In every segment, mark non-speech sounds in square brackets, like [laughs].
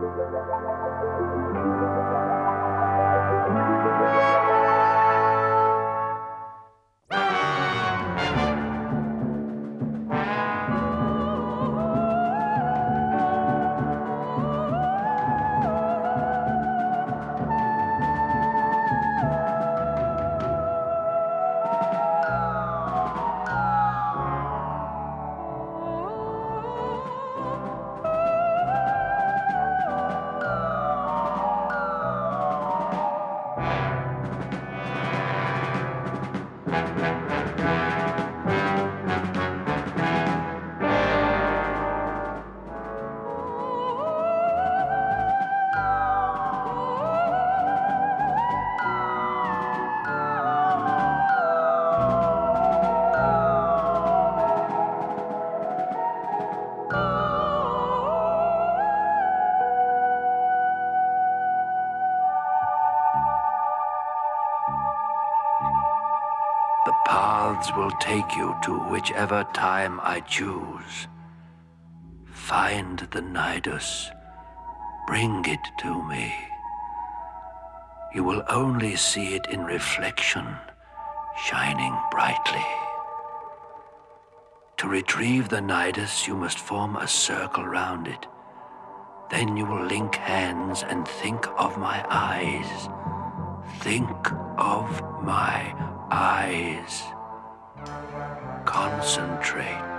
thank you paths will take you to whichever time I choose. Find the Nidus. Bring it to me. You will only see it in reflection, shining brightly. To retrieve the Nidus, you must form a circle round it. Then you will link hands and think of my eyes. Think of my eyes. Concentrate.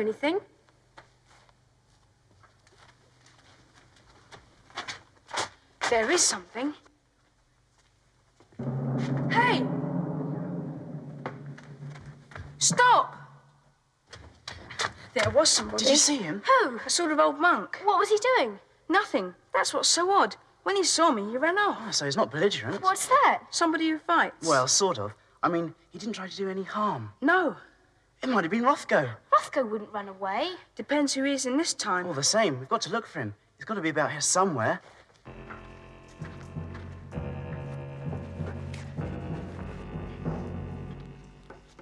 I hear anything. There is something. Hey! Stop! There was somebody. Did you see him? Who? A sort of old monk. What was he doing? Nothing. That's what's so odd. When he saw me, he ran off. Oh, so he's not belligerent. What's that? Somebody who fights. Well, sort of. I mean, he didn't try to do any harm. no. It might have been Rothgo. Rothgo wouldn't run away. Depends who he is in this time. All the same, we've got to look for him. He's got to be about here somewhere.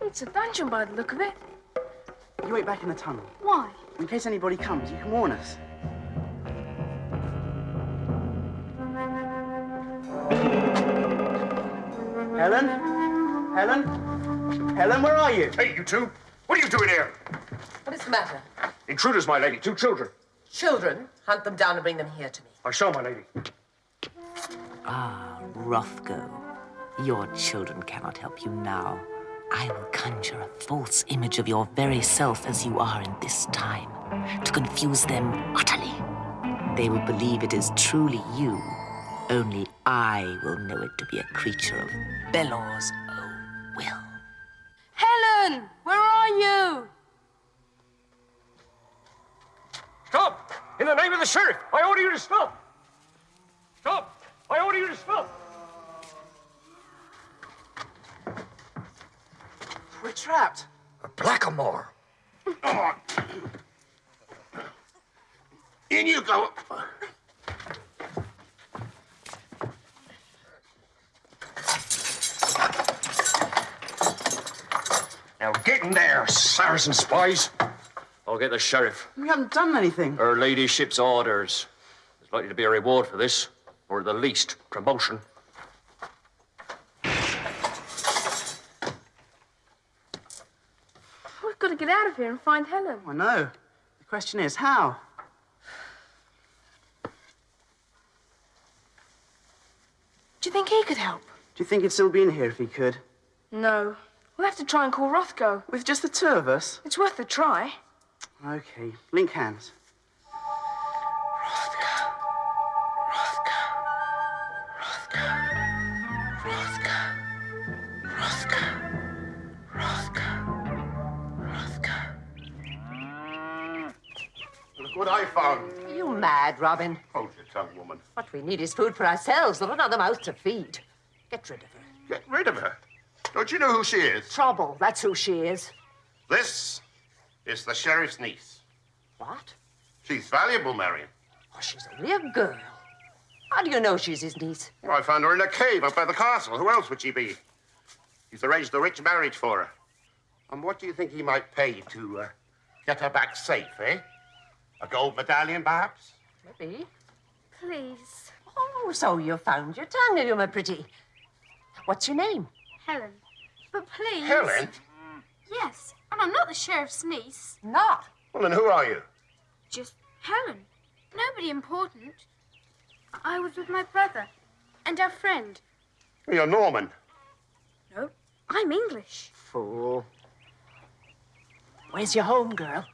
It's a dungeon by the look of it. You wait back in the tunnel. Why? In case anybody comes, you can warn us. Helen? Helen? Helen, where are you? Hey, you two! What are you doing here? What is the matter? Intruders, my lady. Two children. Children, hunt them down and bring them here to me. I shall, my lady. Ah, Rothgo. Your children cannot help you now. I will conjure a false image of your very self as you are in this time, to confuse them utterly. They will believe it is truly you. Only I will know it to be a creature of Belor's own will. Helen! Where are you? Stop! In the name of the sheriff, I order you to stop! Stop! I order you to stop! We're trapped. A blackamoor. Oh. In you go. Now get in there, Saracen spies. I'll get the sheriff. We haven't done anything. Her ladyship's orders. There's likely to be a reward for this, or at the least, promotion. We've got to get out of here and find Helen. I know. The question is, how? Do you think he could help? Do you think he'd still be in here if he could? No. We'll have to try and call Rothgo. With just the two of us? It's worth a try. Okay, link hands. Rothgo. Rothgo. Rothgo. Rothgo. Rothgo. Rothgo. Look what I found. Are you mad, Robin? Hold your tongue, woman. What we need is food for ourselves, not another mouth to feed. Get rid of her. Get rid of her. Don't you know who she is? Trouble, that's who she is. This is the sheriff's niece. What? She's valuable, Marion. Oh, she's only a girl. How do you know she's his niece? Well, I found her in a cave up by the castle. Who else would she be? He's arranged a rich marriage for her. And what do you think he might pay to uh, get her back safe, eh? A gold medallion, perhaps? Maybe. Please. Oh, so you found your tongue, you my pretty. What's your name? Helen. But please. Helen? Yes. And I'm not the sheriff's niece. Not. Well, then who are you? Just Helen. Nobody important. I was with my brother and our friend. You're Norman. No, I'm English. Fool. Where's your home, girl?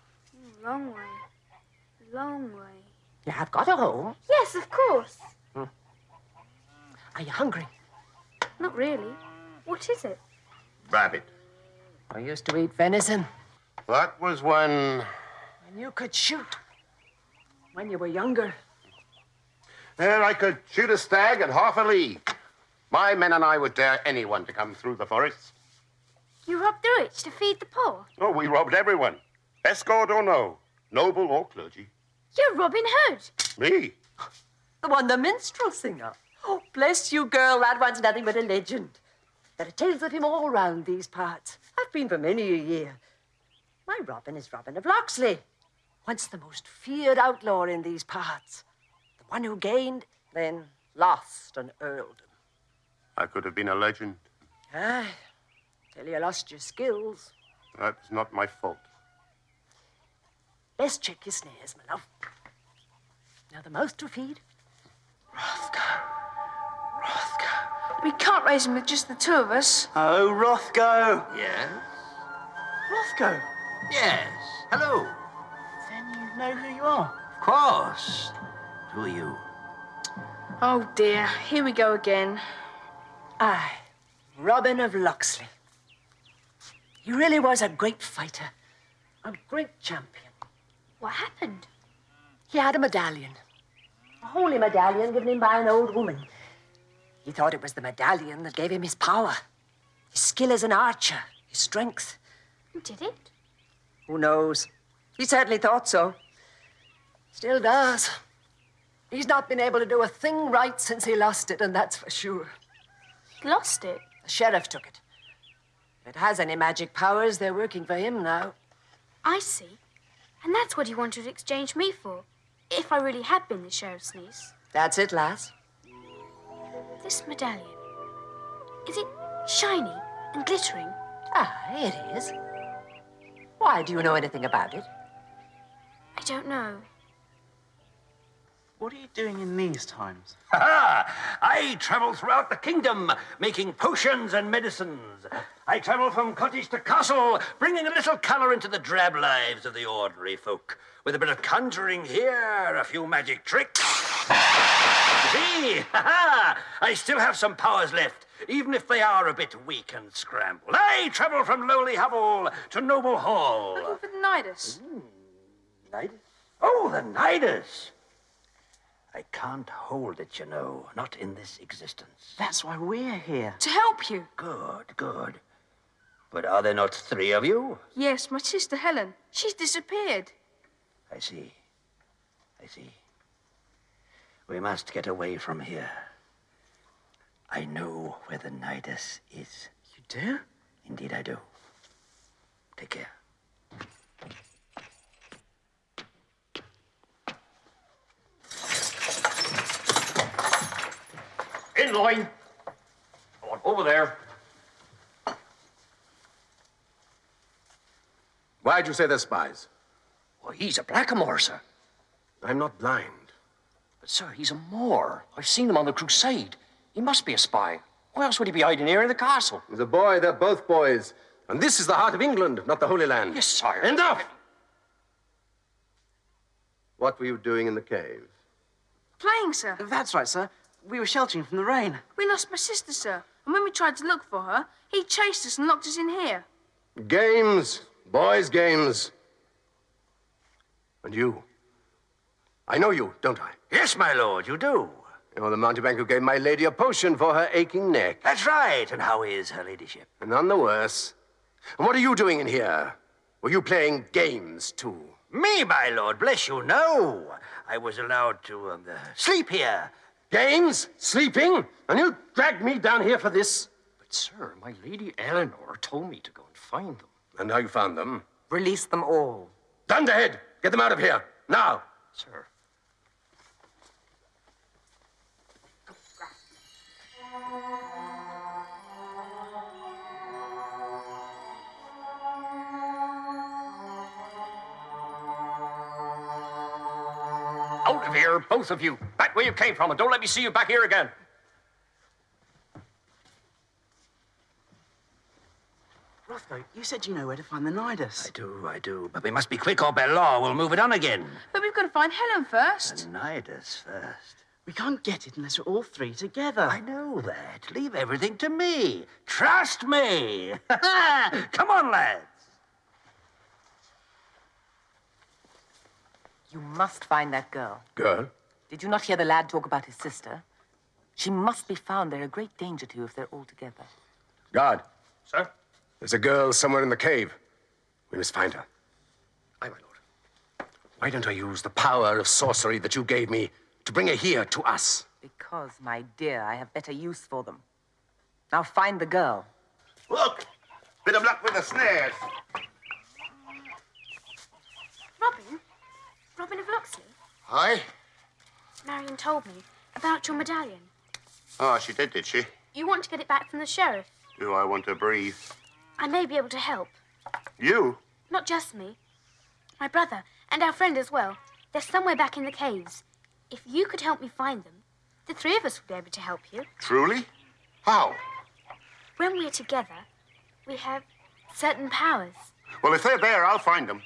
Long way. Long way. You have got a home. Yes, of course. Hmm. Are you hungry? Not really. What is it? Rabbit. I used to eat venison. That was when. When you could shoot. When you were younger. There, I could shoot a stag at half a league. My men and I would dare anyone to come through the forest. You robbed the rich to feed the poor. Oh, we robbed everyone. Escort or no, noble or clergy. You're Robin Hood. Me? The one, the minstrel singer. Oh, bless you, girl. That one's nothing but a legend. There are tales of him all round these parts. I've been for many a year. My Robin is Robin of Locksley, once the most feared outlaw in these parts. The one who gained, then lost an earldom. I could have been a legend. Aye, till you lost your skills. That's not my fault. Best check your snares, my love. Now the mouth to feed. We can't raise him with just the two of us. Oh, Rothgo. Yes? Rothgo. Yes. Hello. Then you know who you are. Of course. Who are you? Oh dear, here we go again. Aye, Robin of Locksley. He really was a great fighter, a great champion. What happened? He had a medallion, a holy medallion given him by an old woman. He thought it was the medallion that gave him his power, his skill as an archer, his strength. Who Did it? Who knows? He certainly thought so. Still does. He's not been able to do a thing right since he lost it, and that's for sure. He lost it. The sheriff took it. If it has any magic powers, they're working for him now. I see. And that's what he wanted to exchange me for. If I really had been the sheriff's niece. That's it, lass. This medallion. Is it shiny and glittering? Ah, it is. Why, do you know anything about it? I don't know. What are you doing in these times? [laughs] Ha! I travel throughout the kingdom, making potions and medicines. I travel from cottage to castle, bringing a little color into the drab lives of the ordinary folk. With a bit of conjuring here, a few magic tricks. [laughs] See, ha ha! I still have some powers left, even if they are a bit weak and scrambled. I travel from lowly hovel to noble hall. Looking for the Nidus. Hmm, Nidus? Oh, the Nidus! I can't hold it, you know, not in this existence. That's why we're here. To help you. Good, good. But are there not three of you? Yes, my sister Helen. She's disappeared. I see. I see. We must get away from here. I know where the Nidus is. You do? Indeed, I do. Take care. In line. Come on, over there. Why'd you say they're spies? Well, he's a blackamoor, sir. I'm not blind. But, sir, he's a Moor. I've seen him on the crusade. He must be a spy. Why else would he be hiding here in the castle? He's a boy, they're both boys. And this is the heart of England, not the Holy Land. Yes, sire. Enough! What were you doing in the cave? Playing, sir. That's right, sir. We were sheltering from the rain. We lost my sister, sir. And when we tried to look for her, he chased us and locked us in here. Games, boys' games. And you, I know you, don't I? Yes, my lord, you do. You're the mountebank who gave my lady a potion for her aching neck. That's right. And how is her ladyship? None the worse. And what are you doing in here? Were you playing games, too? Me, my lord, bless you, no. I was allowed to um, uh, sleep here. Games? Sleeping? And you dragged me down here for this? But, sir, my lady Eleanor told me to go and find them. And how you found them? Release them all. Dunderhead! Get them out of here! Now! Sir. Out of here, both of you. Back where you came from, and don't let me see you back here again. Rothgo, you said you know where to find the Nidus. I do, I do. But we must be quick or by law we'll move it on again. But we've got to find Helen first. The Nidus first. We can't get it unless we're all three together. I know that. Leave everything to me. Trust me. [laughs] Come on, lads. You must find that girl. Girl? Did you not hear the lad talk about his sister? She must be found. They're a great danger to you if they're all together. Guard. Sir? There's a girl somewhere in the cave. We must find her. Aye, my lord. Why don't I use the power of sorcery that you gave me to bring her here to us? Because, my dear, I have better use for them. Now find the girl. Look! Bit of luck with the snares. Robin? Robin of Locksley? Aye? Marion told me about your medallion. Oh, she did, did she? You want to get it back from the sheriff. Do I want to breathe? I may be able to help. You? Not just me. My brother, and our friend as well. They're somewhere back in the caves. If you could help me find them, the three of us would be able to help you. Truly? How? When we're together, we have certain powers. Well, if they're there, I'll find them.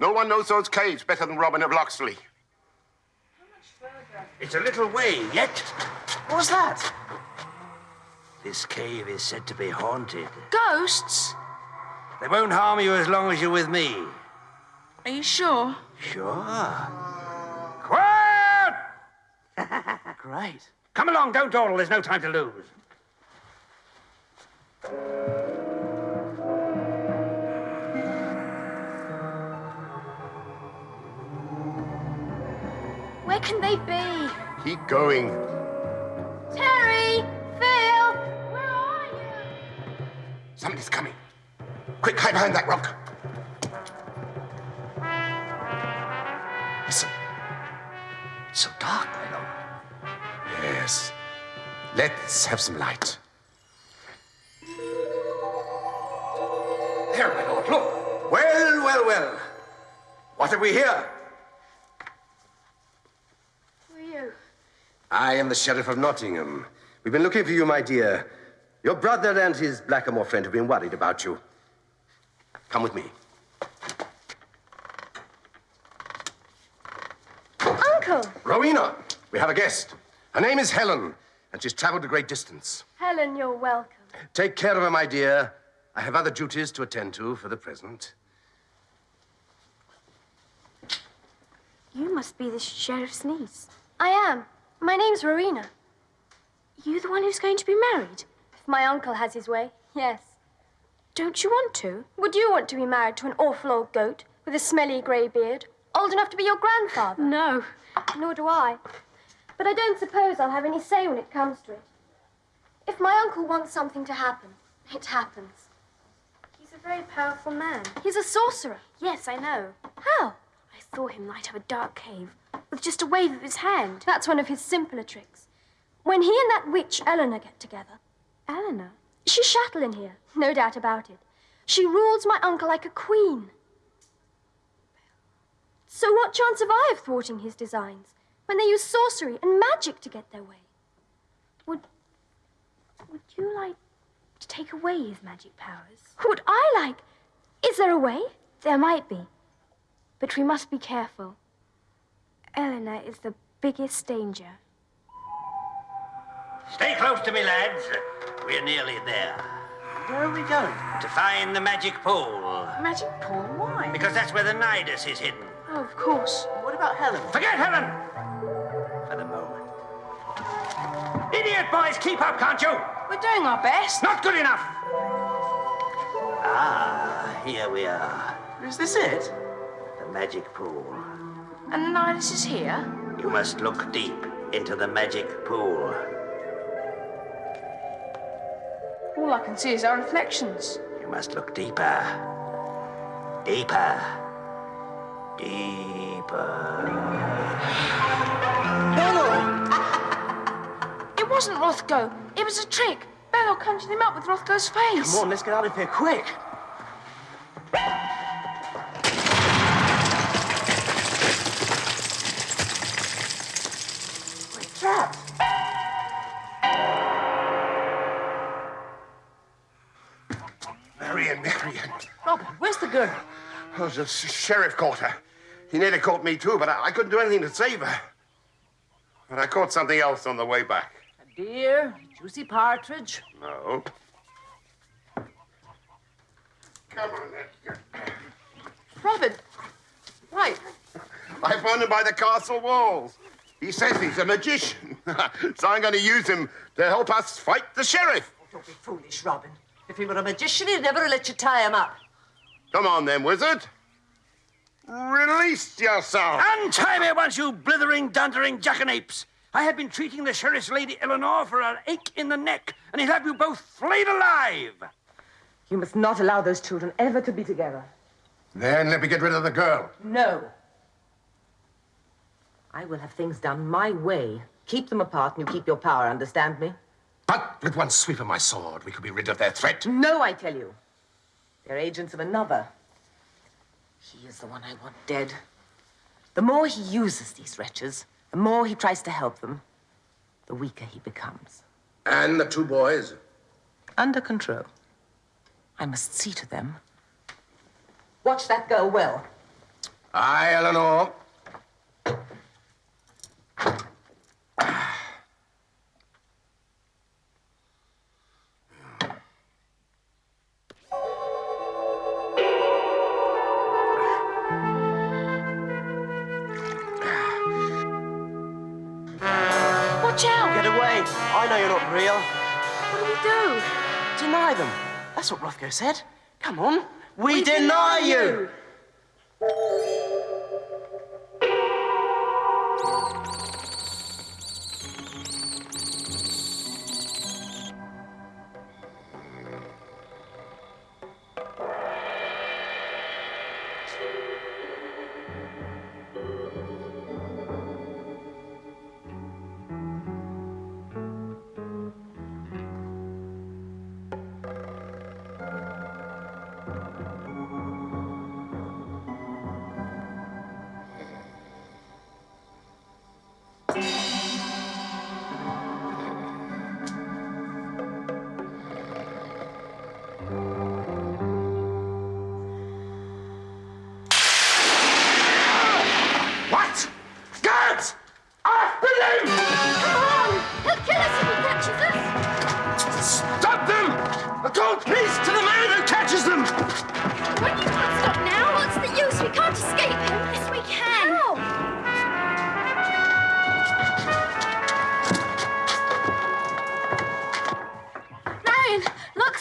No one knows those caves better than Robin of Locksley. How much further? It's a little way yet. What was that? This cave is said to be haunted. Ghosts? They won't harm you as long as you're with me. Are you sure? Sure. Quiet! [laughs] Great. Come along, don't dawdle. There's no time to lose. Where can they be? Keep going. Terry! Phil! Where are you? Somebody's coming. Quick, hide behind that rock. Listen. It's so dark, my lord. Yes. Let's have some light. There, my lord, look. Well, well, well. What have we here? Who are you? I am the Sheriff of Nottingham. We've been looking for you, my dear. Your brother and his blackamoor friend have been worried about you. Come with me. Uncle! Rowena, we have a guest. Her name is Helen, and she's traveled a great distance. Helen, you're welcome. Take care of her, my dear. I have other duties to attend to for the present. You must be the sheriff's niece. I am. My name's Rowena. You the one who's going to be married? If my uncle has his way, yes. Don't you want to? Would you want to be married to an awful old goat with a smelly grey beard? Old enough to be your grandfather? No. Nor do I. But I don't suppose I'll have any say when it comes to it. If my uncle wants something to happen, it happens. He's a very powerful man. He's a sorcerer. Yes, I know. How? I saw him light up a dark cave with just a wave of his hand. That's one of his simpler tricks. When he and that witch Eleanor get together, Eleanor? she's chattel in here, no doubt about it. She rules my uncle like a queen. So what chance have I of thwarting his designs when they use sorcery and magic to get their way? Would would you like to take away his magic powers? Would I like? Is there a way? There might be. But we must be careful. Eleanor is the biggest danger. Stay close to me, lads. We're nearly there. Where are we going? To find the magic pool. Magic pool? Why? Because that's where the Nidus is hidden. Oh, of course. What about about Helen? Forget Helen! For the moment. Idiot boys, keep up, can't you? We're doing our best. Not good enough! Ah, here we are. Is this it? The magic pool. And Nidus is here. You must look deep into the magic pool. All I can see is our reflections. You must look deeper. Deeper. Deeper. Belor! [laughs] It wasn't Rothgo. It was a trick. Belor conjured him up with Rothgo's face. Come on, let's get out of here quick. Oh, the sheriff caught her. He nearly caught me too, but I, I couldn't do anything to save her. But I caught something else on the way back. A deer, a juicy partridge. No. Come on, then. Robin, why? I found him by the castle walls. He says he's a magician. [laughs] so I'm going to use him to help us fight the sheriff. Oh, don't be foolish, Robin. If he were a magician, he'd never let you tie him up. Come on, then, wizard. Release yourself. Untie me once, you blithering, dundering jackanapes! I have been treating the sheriff's lady Eleanor for an ache in the neck, and he'll have you both flayed alive! You must not allow those children ever to be together. Then let me get rid of the girl. No. I will have things done my way. Keep them apart and you keep your power, understand me? But with one sweep of my sword, we could be rid of their threat. No, I tell you. They're agents of another. He is the one I want dead. The more he uses these wretches, the more he tries to help them, the weaker he becomes. And the two boys? Under control. I must see to them. Watch that girl well. Aye, Eleanor. Rothgo said. Come on. We, deny, you. What?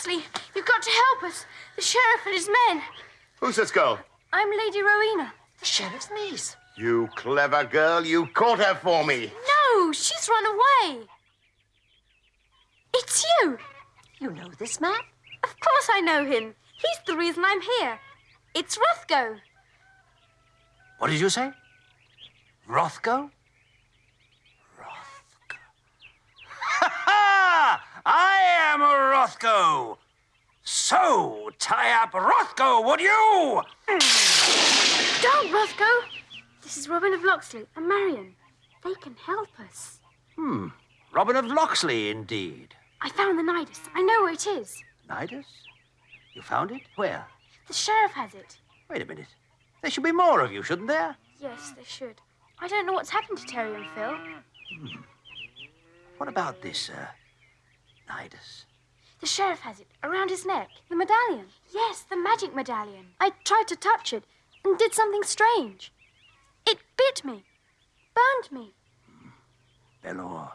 Locksley, you've got to help us. The sheriff and his men. Who's this girl? I'm Lady Rowena. The sheriff's niece. You clever girl. You caught her for me. No, she's run away. It's you. You know this man? Of course I know him. He's the reason I'm here. It's Rothgo. What did you say? Rothgo? Rothgo. [laughs] Ha ha! I am Rothgo! So, tie up Rothgo, would you? Don't, Rothgo. This is Robin of Locksley and Marion. They can help us. Hmm. Robin of Locksley, indeed. I found the Nidus. I know where it is. Nidus? You found it? Where? The sheriff has it. Wait a minute. There should be more of you, shouldn't there? Yes, there should. I don't know what's happened to Terry and Phil. What about this, uh, Nidus? The sheriff has it around his neck. The medallion. Yes, the magic medallion. I tried to touch it and did something strange. It bit me, burned me. Belor,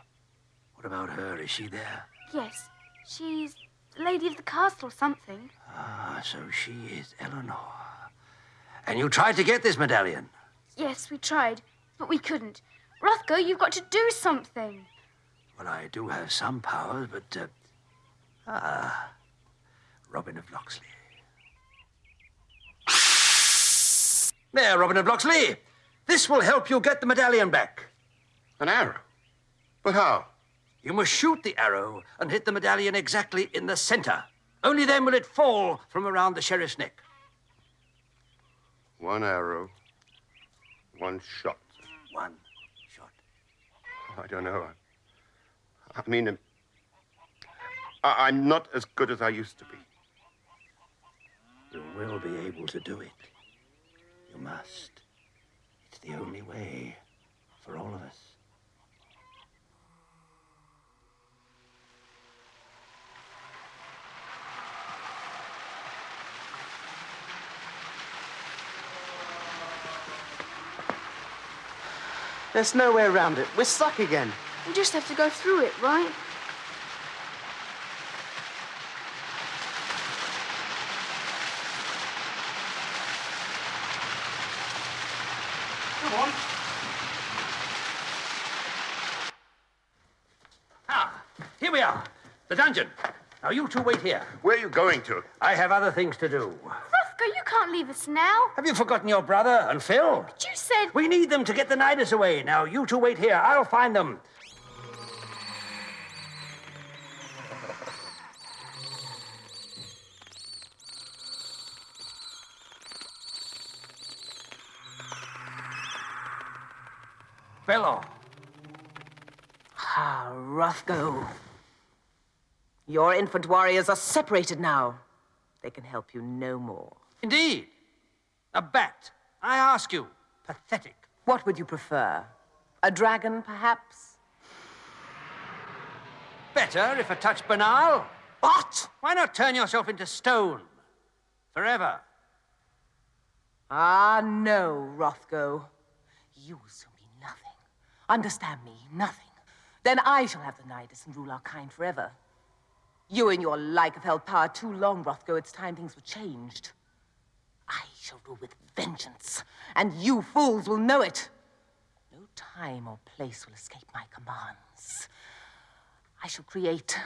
what about her? Is she there? Yes, she's the lady of the castle or something. Ah, so she is Eleanor. And you tried to get this medallion? Yes, we tried, but we couldn't. Rothgo, you've got to do something. Well, I do have some powers, but. Uh... Ah, Robin of Locksley. There, Robin of Locksley. This will help you get the medallion back. An arrow? But how? You must shoot the arrow and hit the medallion exactly in the center. Only then will it fall from around the sheriff's neck. One arrow, one shot. One shot. I don't know. I, I mean, um, I, I'm not as good as I used to be. You will be able to do it. You must. It's the only way for all of us. There's no way around it. We're stuck again. We just have to go through it, right? Come on. Ah, here we are. The dungeon. Now, you two wait here. Where are you going to? I have other things to do. Rothgo, you can't leave us now. Have you forgotten your brother and Phil? But you said. We need them to get the Nidus away. Now, you two wait here. I'll find them. Your infant warriors are separated now. They can help you no more. Indeed. A bat. I ask you. Pathetic. What would you prefer? A dragon, perhaps? Better if a touch banal. What? Why not turn yourself into stone? Forever. Ah, no, Rothgo. You will soon be nothing. Understand me, nothing. Then I shall have the Nidus and rule our kind forever. You and your like have held power too long, Rothgo. It's time things were changed. I shall rule with vengeance, and you fools will know it. No time or place will escape my commands. I shall create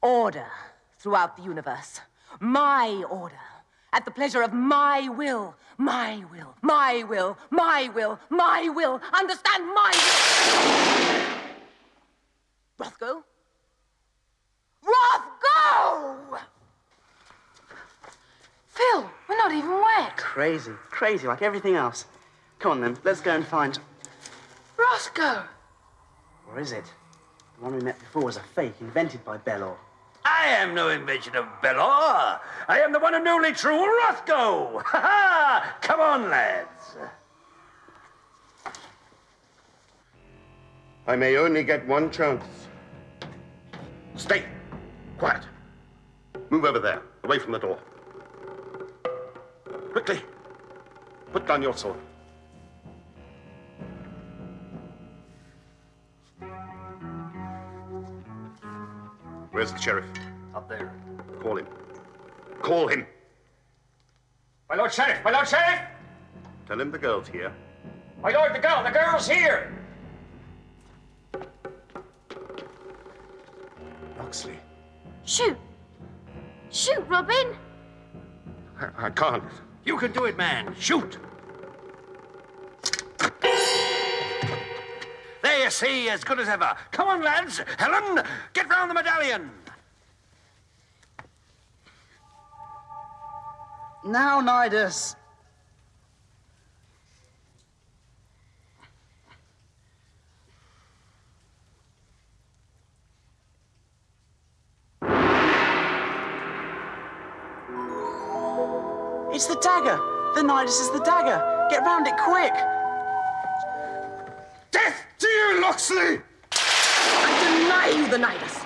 order throughout the universe. My order. At the pleasure of my will. My will. My will. My will. My will. Understand my will. Rothgo? Rothgo! Phil, we're not even wet. Crazy, crazy, like everything else. Come on then, let's go and find. Rothgo! Or is it? The one we met before was a fake invented by Belor. I am no invention of Belor. I am the one and only true Rothgo. [laughs] Ha ha! Come on, lads. I may only get one chance. Stay. Quiet. Move over there, away from the door. Quickly. Put down your sword. Where's the sheriff? Up there. Call him. Call him. My Lord Sheriff! My Lord Sheriff! Tell him the girl's here. My Lord, the girl! The girl's here! Shoot! Shoot, Robin! I, I can't. You can do it, man. Shoot. There you see, as good as ever. Come on, lads. Helen, get round the medallion. Now, Nidus. It's the dagger. The Nidus is the dagger. Get round it quick. Death to you, Locksley! I deny you the Nidus.